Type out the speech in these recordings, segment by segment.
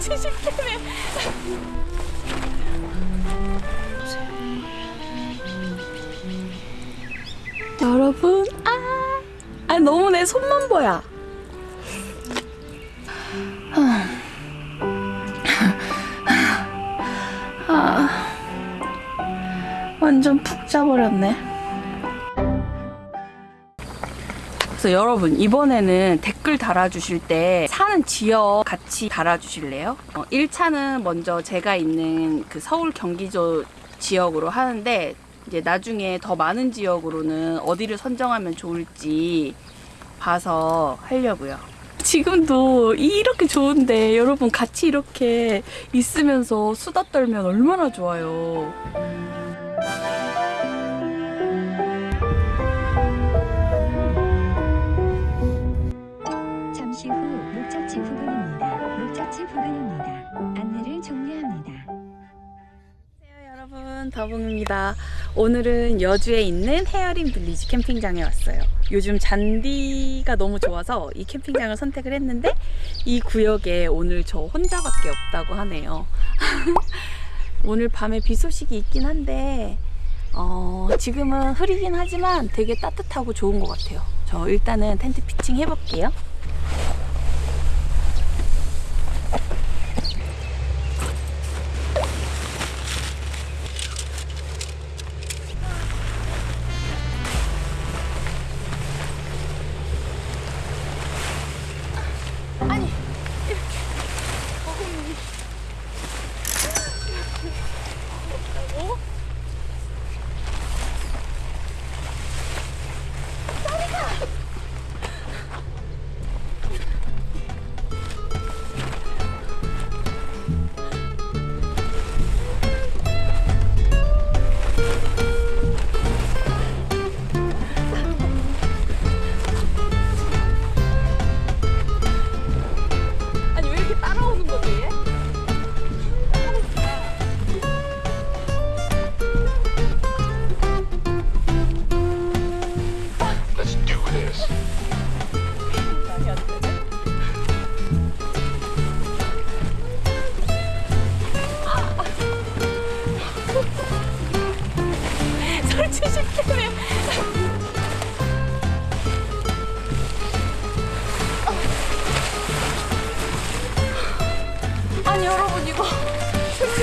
설치식 때문에. 여러분, 아, 아 너무 내 손만 보여. 아, 완전 푹 자버렸네. 그래서 여러분 이번에는 댓글 달아주실 때 사는 지역 같이 달아주실래요? 어, 1차는 먼저 제가 있는 그 서울 경기도 지역으로 하는데 이제 나중에 더 많은 지역으로는 어디를 선정하면 좋을지 봐서 하려고요. 지금도 이렇게 좋은데 여러분 같이 이렇게 있으면서 수다 떨면 얼마나 좋아요. 여러분 더봉입니다. 오늘은 여주에 있는 헤어링 빌리지 캠핑장에 왔어요. 요즘 잔디가 너무 좋아서 이 캠핑장을 선택을 했는데 이 구역에 오늘 저 혼자밖에 없다고 하네요. 오늘 밤에 비 소식이 있긴 한데 어, 지금은 흐리긴 하지만 되게 따뜻하고 좋은 것 같아요. 저 일단은 텐트 피칭 해볼게요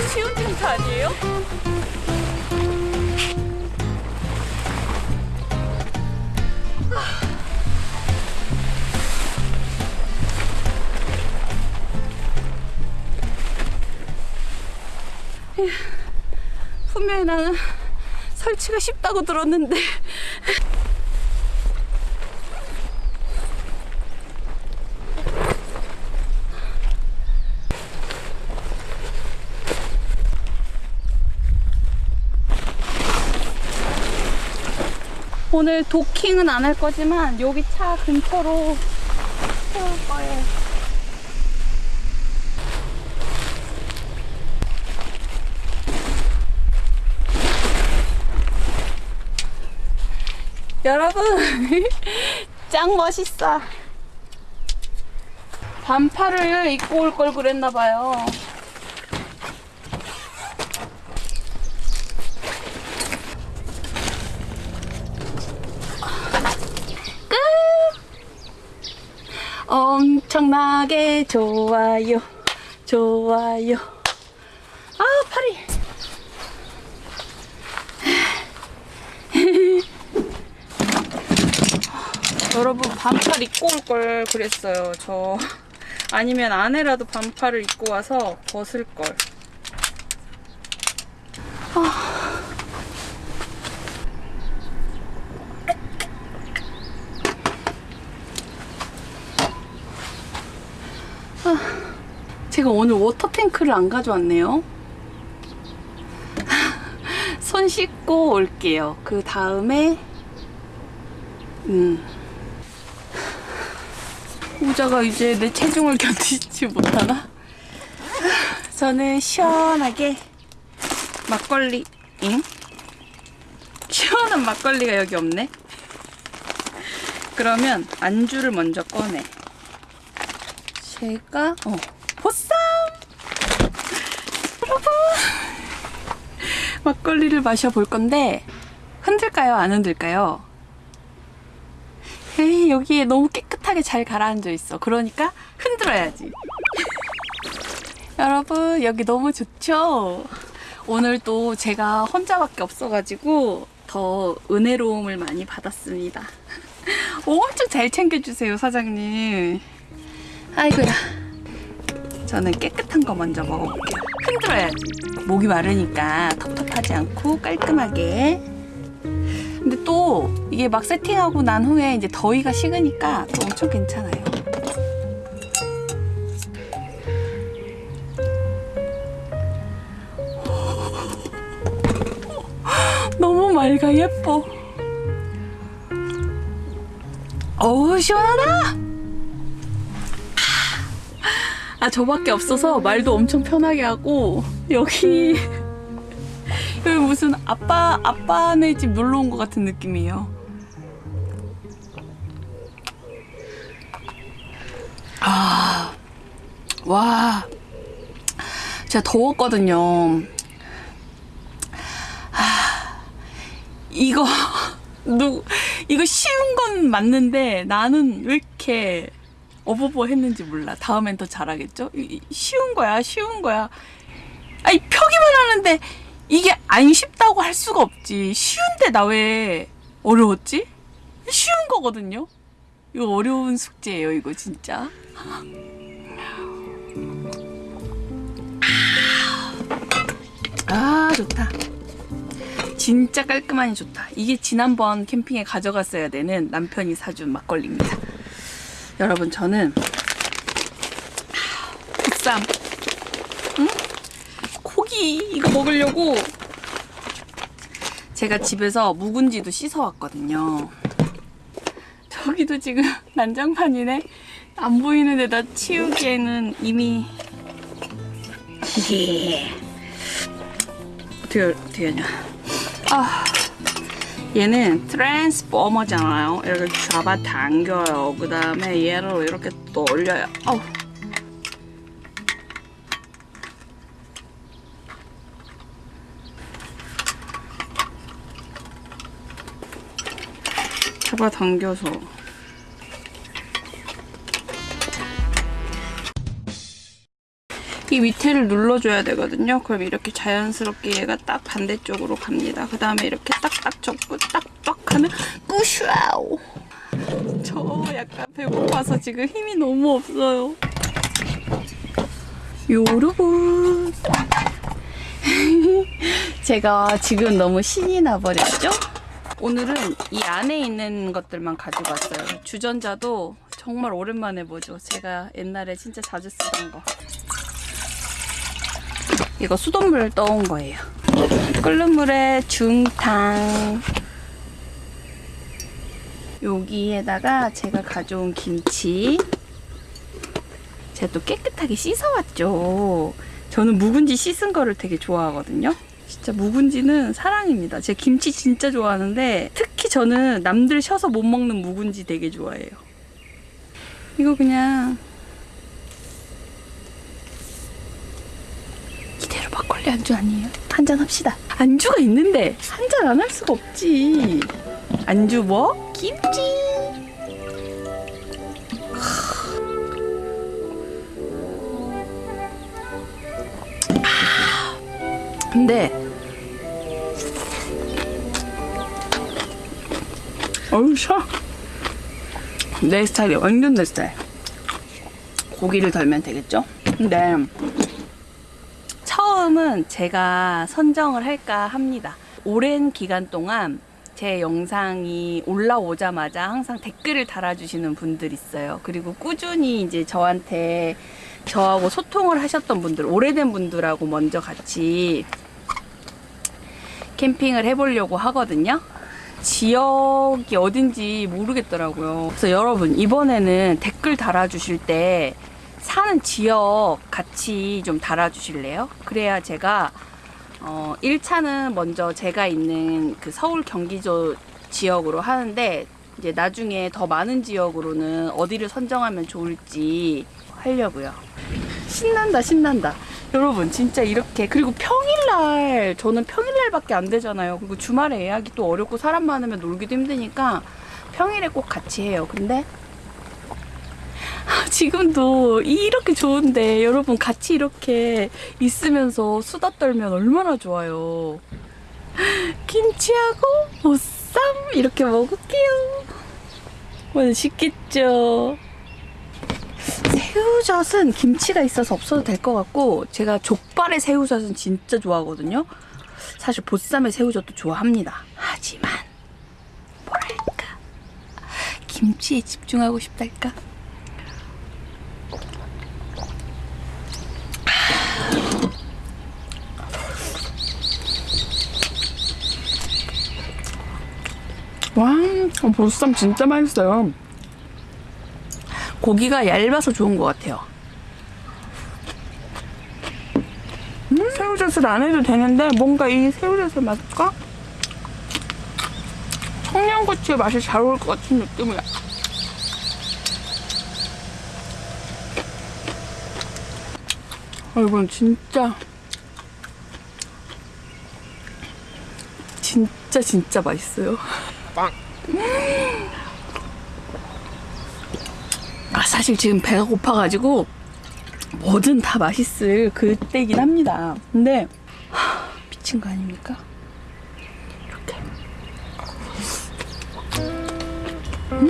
쉬운 텐트 아니에요? 분명히 나는 설치가 쉽다고 들었는데 오늘 도킹은 안 할 거지만 여기 차 근처로 세울 거예요. 여러분 짱 멋있어 반팔을 입고 올 걸 그랬나 봐요 끝 엄청나게 좋아요 좋아요 아 팔이 여러분 반팔 입고 올 걸 그랬어요. 저 아니면 안에라도 반팔을 입고 와서 벗을 걸. 아, 오늘 워터탱크를 안 가져왔네요. 손 씻고 올게요. 그 다음에 음. 모자가 이제 내 체중을 견디지 못하나? 저는 시원하게 막걸리, 응? 시원한 막걸리가 여기 없네? 그러면 안주를 먼저 꺼내. 제가, 어, 보쌈! 막걸리를 마셔볼 건데 흔들까요? 안 흔들까요? 에이, 여기에 너무 깨끗하게 잘 가라앉아 있어. 그러니까 흔들어야지. 여러분, 여기 너무 좋죠? 오늘 또 제가 혼자밖에 없어가지고 더 은혜로움을 많이 받았습니다. 엄청 잘 챙겨주세요, 사장님. 아이고야. 저는 깨끗한 거 먼저 먹어볼게요. 흔들어야지. 목이 마르니까 텁텁하지 않고 깔끔하게. 근데 또 이게 막 세팅하고 난 후에 이제 더위가 식으니까 또 엄청 괜찮아요. 너무 맑아 예뻐. 어우 시원하다. 아 저밖에 없어서 말도 엄청 편하게 하고 여기 여기 무슨 아빠 아빠네 집 놀러 온 것 같은 느낌이에요. 아, 와, 제가 더웠거든요. 아, 이거 누 이거 쉬운 건 맞는데 나는 왜 이렇게 어버버 했는지 몰라. 다음엔 더 잘하겠죠? 쉬운 거야, 쉬운 거야. 아니 펴기만 하는데 이게 안 쉽다고 할 수가 없지. 쉬운데 나 왜 어려웠지? 쉬운 거거든요. 이거 어려운 숙제예요, 이거 진짜. 아, 좋다. 진짜 깔끔하니 좋다. 이게 지난번 캠핑에 가져갔어야 되는 남편이 사준 막걸리입니다. 여러분, 저는 국삼, 응? 고기 이거 먹으려고 제가 집에서 묵은지도 씻어왔거든요. 저기도 지금 난장판이네. 안 보이는 데다 치우기에는 이미 어떻게 어떻게 하냐? 아 얘는 트랜스포머잖아요. 이렇게 잡아 당겨요. 그 다음에 얘를 이렇게 또 올려요. 아우. 잡아 당겨서 이 밑에를 눌러줘야 되거든요. 그럼 이렇게 자연스럽게 얘가 딱 반대쪽으로 갑니다. 그 다음에 이렇게 딱딱 접고 딱딱 하면 뿌샤오. 저 약간 배고파서 지금 힘이 너무 없어요. 요르고 제가 지금 너무 신이 나버렸죠? 오늘은 이 안에 있는 것들만 가지고 왔어요. 주전자도 정말 오랜만에 보죠. 제가 옛날에 진짜 자주 쓰던 거. 이거 수돗물 떠온 거예요. 끓는 물에 중탕. 여기에다가 제가 가져온 김치. 제가 또 깨끗하게 씻어왔죠. 저는 묵은지 씻은 거를 되게 좋아하거든요. 진짜 묵은지는 사랑입니다. 제가 김치 진짜 좋아하는데 특히 저는 남들 셔서 못 먹는 묵은지 되게 좋아해요. 이거 그냥 이대로 막걸리 안주 아니에요? 한잔 합시다. 안주가 있는데 한 잔 안 할 수가 없지. 안주 뭐? 김치. 아, 근데 어우 샤. 내 스타일이야. 완전 내 스타일. 고기를 덜면 되겠죠? 근데 처음은 제가 선정을 할까 합니다. 오랜 기간 동안 제 영상이 올라오자마자 항상 댓글을 달아주시는 분들 있어요. 그리고 꾸준히 이제 저한테 저하고 소통을 하셨던 분들, 오래된 분들하고 먼저 같이 캠핑을 해보려고 하거든요. 지역이 어딘지 모르겠더라고요. 그래서 여러분, 이번에는 댓글 달아주실 때 사는 지역 같이 좀 달아주실래요? 그래야 제가 어, 1차는 먼저 제가 있는 그 서울 경기도 지역으로 하는데 이제 나중에 더 많은 지역으로는 어디를 선정하면 좋을지 하려고요. 신난다, 신난다. 여러분 진짜 이렇게 그리고 평일날 저는 평일날밖에 안 되잖아요. 그리고 주말에 예약이 또 어렵고 사람 많으면 놀기도 힘드니까 평일에 꼭 같이 해요. 근데 지금도 이렇게 좋은데 여러분 같이 이렇게 있으면서 수다 떨면 얼마나 좋아요. 김치하고 보쌈 이렇게 먹을게요. 맛있겠죠? 새우젓은 김치가 있어서 없어도 될 것 같고 제가 족발의 새우젓은 진짜 좋아하거든요. 사실 보쌈의 새우젓도 좋아합니다. 하지만 뭐랄까 김치에 집중하고 싶달까? 와, 보쌈 진짜 맛있어요. 고기가 얇아서 좋은 것 같아요. 음, 새우젓을 안 해도 되는데 뭔가 이 새우젓의 맛과 청양고추의 맛이 잘 어울 것 같은 느낌이야. 아, 이건 진짜 진짜 진짜 맛있어요. 아, 사실 지금 배가 고파가지고 뭐든 다 맛있을 그때긴 합니다. 근데 하, 미친 거 아닙니까? 이렇게. 음.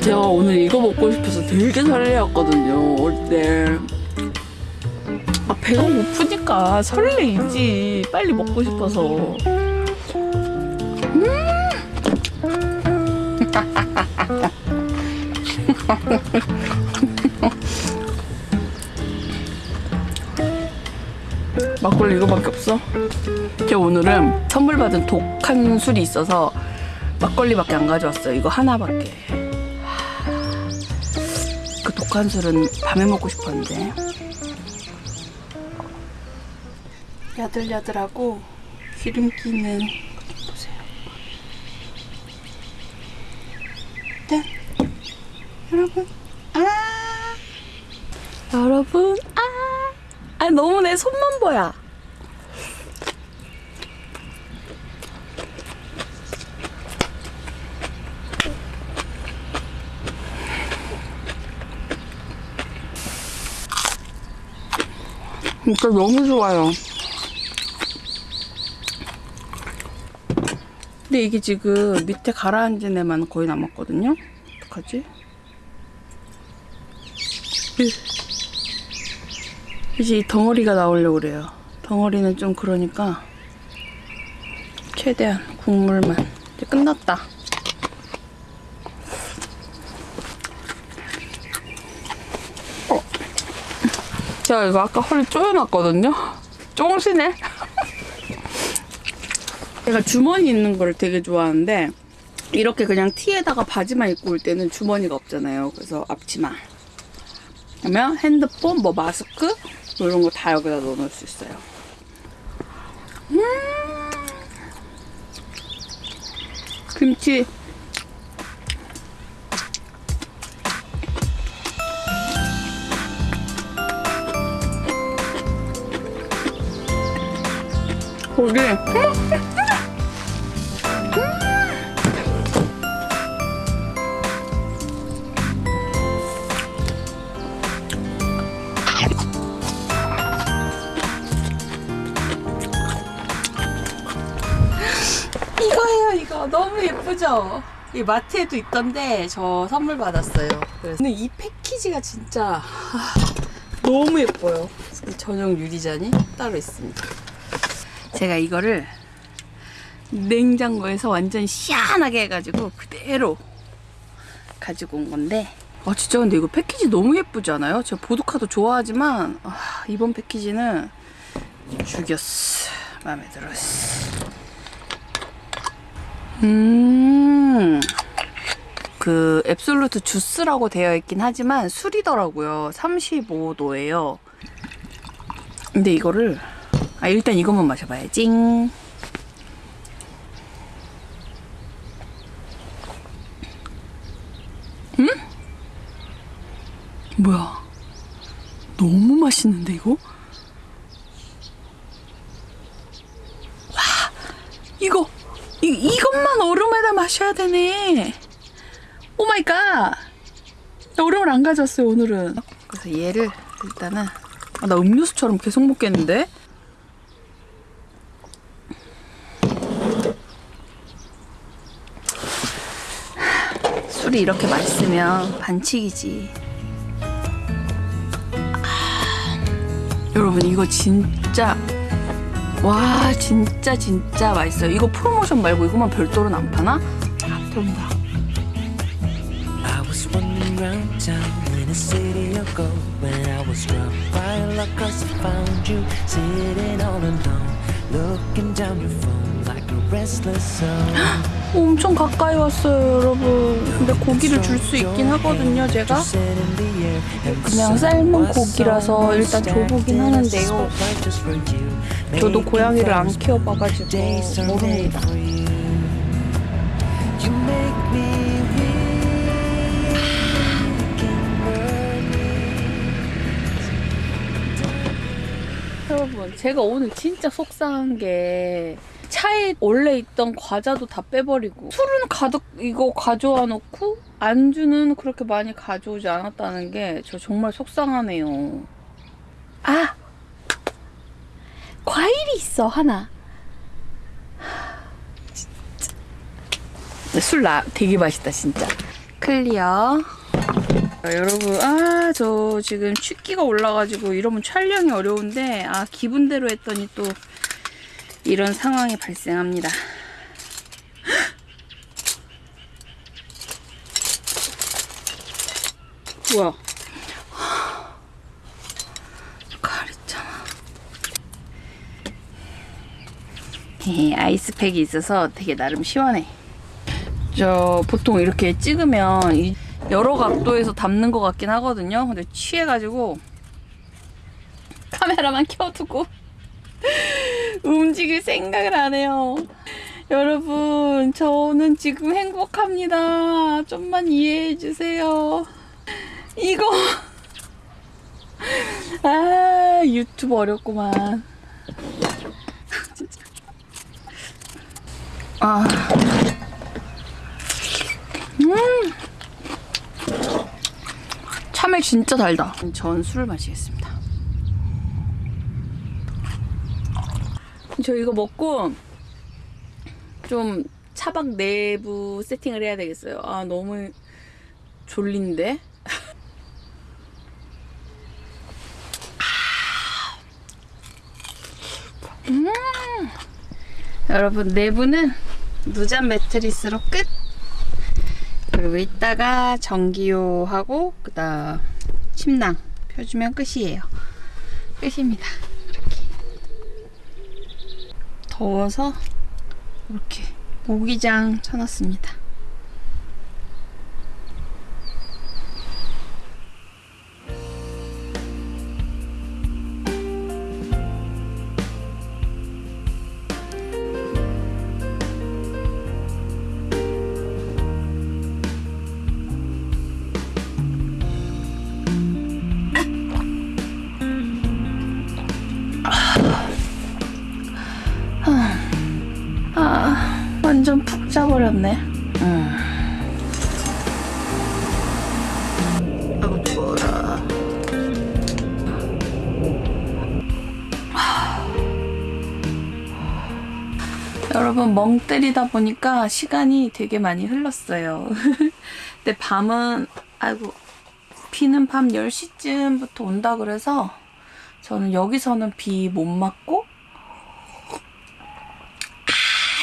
제가 오늘 이거 먹고 싶어서 되게 설레었거든요. 올 때. 아, 배가 고프니까 설레이지. 빨리 먹고 싶어서. 막걸리 이거밖에 없어? 제가 오늘은 선물 받은 독한 술이 있어서 막걸리밖에 안 가져왔어요. 이거 하나밖에. 그 독한 술은 밤에 먹고 싶었는데. 야들야들하고 기름기는 보세요. 짠! 여러분, 아! 여러분, 아! 아, 너무 내 손만 보여. 진짜 너무 좋아요. 근데 이게 지금 밑에 가라앉은 애만 거의 남았거든요? 어떡하지? 으. 이제 이 덩어리가 나오려고 그래요. 덩어리는 좀 그러니까 최대한 국물만. 이제 끝났다. 어. 제가 이거 아까 허리 조여놨거든요? 쫑시네? 제가 주머니 있는 걸 되게 좋아하는데 이렇게 그냥 티에다가 바지만 입고 올 때는 주머니가 없잖아요. 그래서 앞치마. 그러면 핸드폰, 뭐 마스크 뭐 이런 거 다 여기다 넣어놓을 수 있어요. 음 김치 고기 예쁘죠? 이 마트에도 있던데 저 선물 받았어요. 그래서. 근데 이 패키지가 진짜 아, 너무 예뻐요. 이 전용 유리잔이 따로 있습니다. 제가 이거를 냉장고에서 완전 시원하게 해가지고 그대로 가지고 온 건데. 아 진짜 근데 이거 패키지 너무 예쁘지 않아요? 제가 보드카도 좋아하지만 아, 이번 패키지는 죽였어. 마음에 들었어 음. 그 앱솔루트 주스라고 되어 있긴 하지만 술이더라고요. 35도예요. 근데 이거를 아 일단 이것만 마셔봐야지. 음? 뭐야? 너무 맛있는데 이거? 와 이거 이, 이것만 얼음에다 마셔야 되네. oh my god. 나 얼음을 안 가져왔어요 오늘은. 그래서 얘를 일단은 아, 나 음료수처럼 계속 먹겠는데? 술이 이렇게 맛있으면 반칙이지. 아, 여러분 이거 진짜 와 진짜 진짜 맛있어요. 이거 프로모션 말고 이거만 별도로는 안 파나? 아, soul. 엄청 가까이 왔어요, 여러분. 근데 고기를 줄 수 있긴 하거든요, 제가. 그냥 삶은 고기라서 일단 줘보긴 하는데요. You. 저도 고양이를 안 키워봐가지고 모릅니다. 여러분, 제가 오늘 진짜 속상한 게 차에 원래 있던 과자도 다 빼버리고 술은 가득 이거 가져와 놓고 안주는 그렇게 많이 가져오지 않았다는 게 저 정말 속상하네요. 아! 과일이 있어, 하나. 진짜. 술 나, 되게 맛있다, 진짜. 클리어. 아, 여러분, 아, 저 지금 취기가 올라가지고 이러면 촬영이 어려운데, 아, 기분대로 했더니 또 이런 상황이 발생합니다. 뭐야? 가랬잖아. 예, 아이스팩이 있어서 되게 나름 시원해. 저 보통 이렇게 찍으면 이 여러 각도에서 담는 것 같긴 하거든요. 근데 취해가지고 카메라만 켜두고 움직일 생각을 안 해요. 여러분, 저는 지금 행복합니다. 좀만 이해해 주세요. 이거 아 유튜브 어렵구만. 진짜. 아. 참외 진짜 달다. 전 술을 마시겠습니다. 저 이거 먹고 좀 차박 내부 세팅을 해야 되겠어요. 아 너무 졸린데. 음. 여러분 내부는 무잔 매트리스로 끝. 그리고 이따가 전기요하고 그 다음 침낭 펴주면 끝이에요. 끝입니다. 이렇게 더워서 이렇게 모기장 쳐놨습니다. 때리다 보니까 시간이 되게 많이 흘렀어요. 근데 밤은, 아이고, 비는 밤 10시쯤부터 온다 그래서 저는 여기서는 비 못 맞고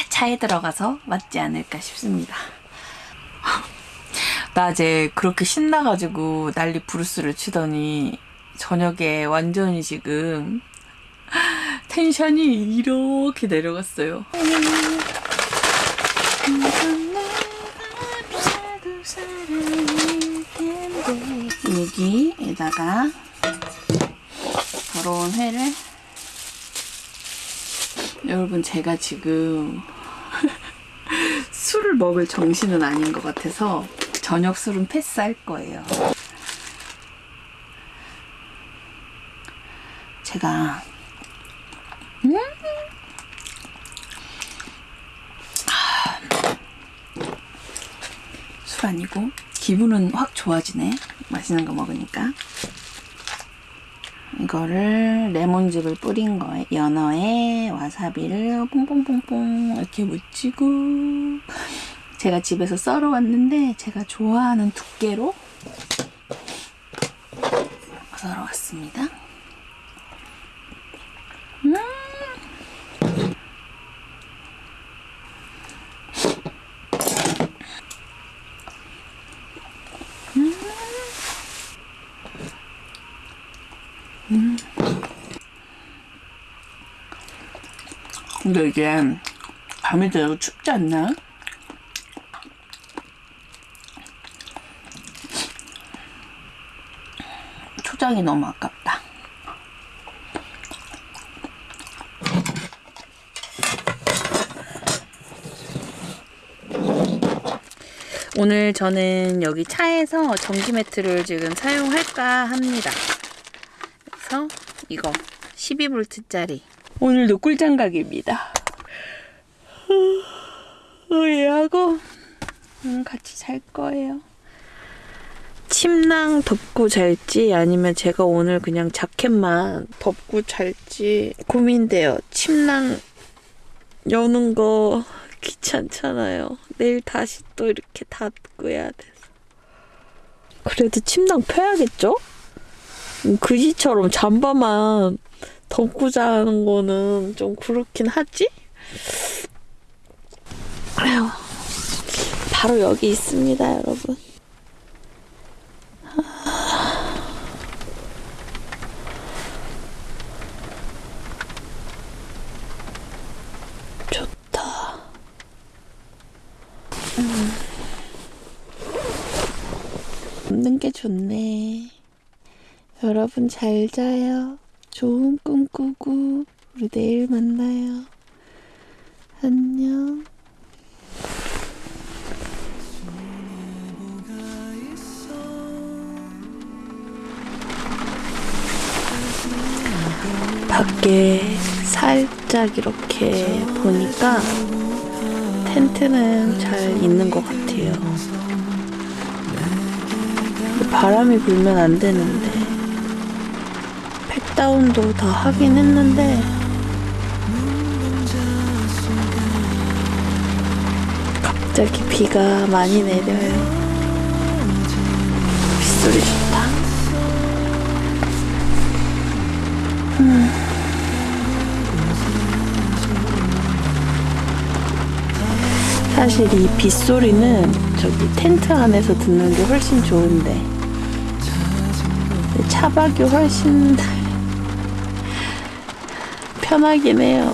차에 들어가서 맞지 않을까 싶습니다. 낮에 그렇게 신나가지고 난리 부르스를 치더니 저녁에 완전히 지금 텐션이 이렇게 내려갔어요. 여기에다가 더러운 회를 여러분 제가 지금 술을 먹을 정신은 아닌 것 같아서 저녁 술은 패스할 거예요. 제가 음! 아. 술 아니고 기분은 확 좋아지네. 맛있는 거 먹으니까. 이거를 레몬즙을 뿌린 거에 연어에 와사비를 뽕뽕뽕뽕 이렇게 묻히고 제가 집에서 썰어 왔는데 제가 좋아하는 두께로 썰어 왔습니다. 근데 이게 밤이 되고 춥지 않나? 초장이 너무 아깝다. 오늘 저는 여기 차에서 전기 매트를 지금 사용할까 합니다. 그래서 이거 12V짜리 오늘도 꿀장각입니다. 얘하고 음, 같이 잘 거예요. 침낭 덮고 잘지 아니면 제가 오늘 그냥 자켓만 덮고 잘지 고민돼요. 침낭 여는 거 귀찮잖아요. 내일 다시 또 이렇게 닫고 해야 돼서. 그래도 침낭 펴야겠죠? 음, 그지처럼 잠바만 덮고 자는 거는 좀 그렇긴 하지? 아휴, 바로 여기 있습니다, 여러분. 좋다. 음. 없는 게 좋네. 여러분 잘 자요. 좋은 꿈 꾸고 우리 내일 만나요. 안녕. 밖에 살짝 이렇게 보니까 텐트는 잘 있는 것 같아요. 바람이 불면 안 되는데 팩다운도 다 하긴 했는데 갑자기 비가 많이 내려요. 빗소리 좋다. 사실 이 빗소리는 저기 텐트 안에서 듣는 게 훨씬 좋은데 차박이 훨씬 편하긴 해요.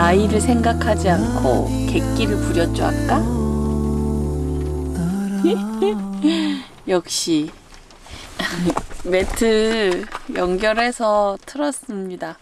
나이를 생각하지 않고 객기를 부렸죠, 아까? 역시 매트 연결해서 틀었습니다.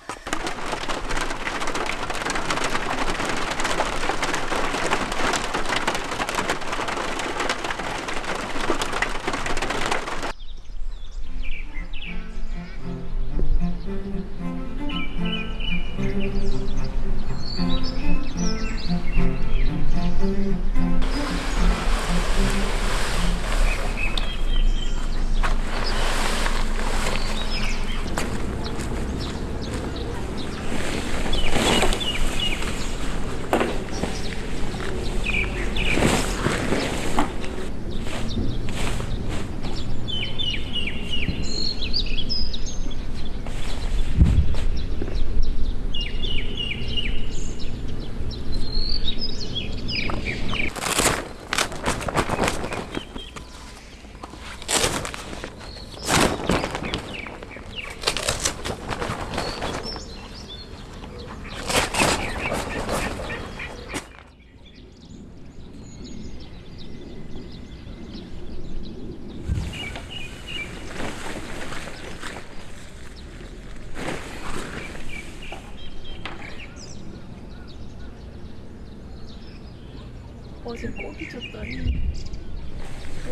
어제 꼬비 줬더니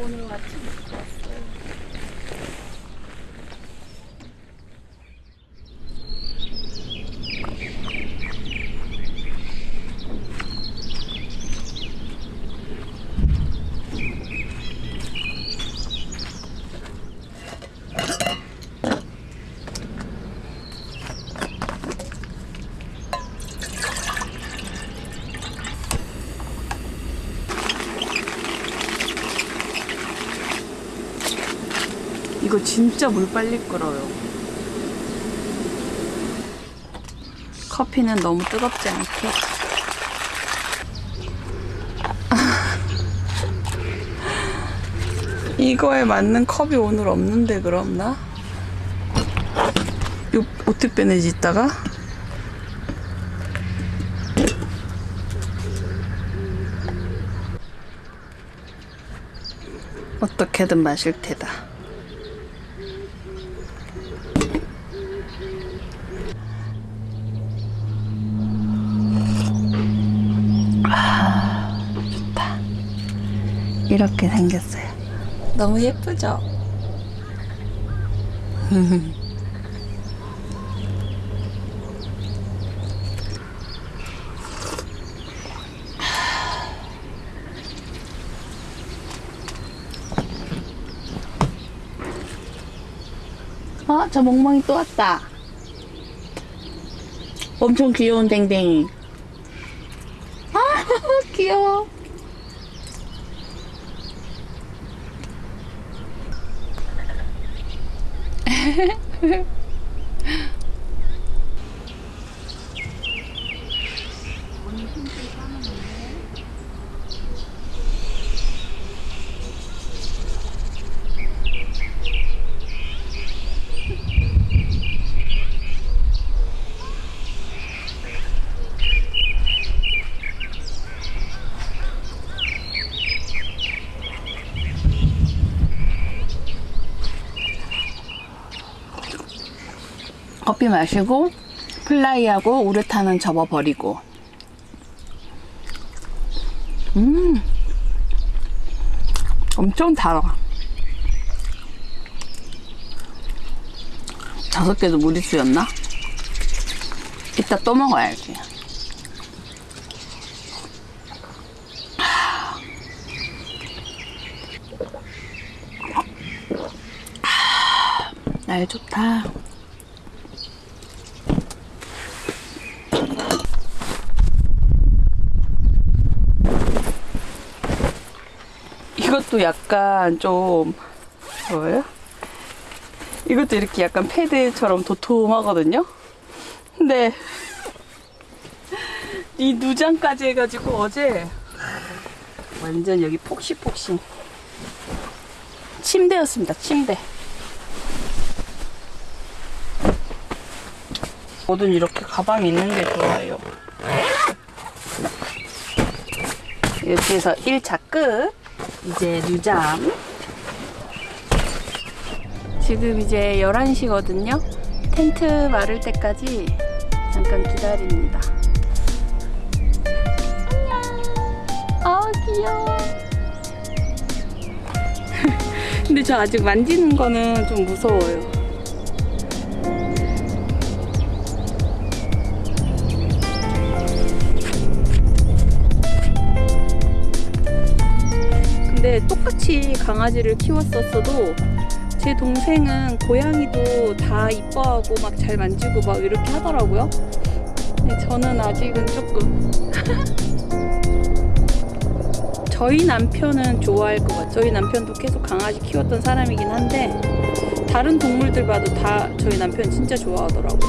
오늘 아침에 왔어요. 이거 진짜 물 빨리 끓어요. 커피는 너무 뜨겁지 않게. 이거에 맞는 컵이 오늘 없는데 그럼 나? 이거 어떻게 빼내지 이따가? 어떻게든 마실 테다. 이렇게 생겼어요. 너무 예쁘죠? 어, 저 멍멍이 또 왔다. 엄청 귀여운 댕댕이. 아, 귀여워. 커피 마시고 플라이하고 우레탄은 접어버리고. 음. 엄청 달아. 다섯 개도 무리수였나? 이따 또 먹어야지. 날 좋다 이것도 약간 좀 뭐예요? 이것도 이렇게 약간 패드처럼 도톰하거든요. 근데 이 누장까지 해가지고 어제 완전 여기 폭신폭신 침대였습니다. 침대. 뭐든 이렇게 가방이 있는 게 좋아요. 이렇게 해서 1차 끝. 이제 뉴잠. 지금 이제 11시거든요. 텐트 마를 때까지 잠깐 기다립니다. 안녕. 아, 귀여워. 근데 저 아직 만지는 거는 좀 무서워요. 같이 강아지를 키웠었어도 제 동생은 고양이도 다 이뻐하고 막 잘 만지고 막 이렇게 하더라고요. 근데 저는 아직은 조금 저희 남편은 좋아할 것 같아요. 저희 남편도 계속 강아지 키웠던 사람이긴 한데 다른 동물들 봐도 다 저희 남편 진짜 좋아하더라고요.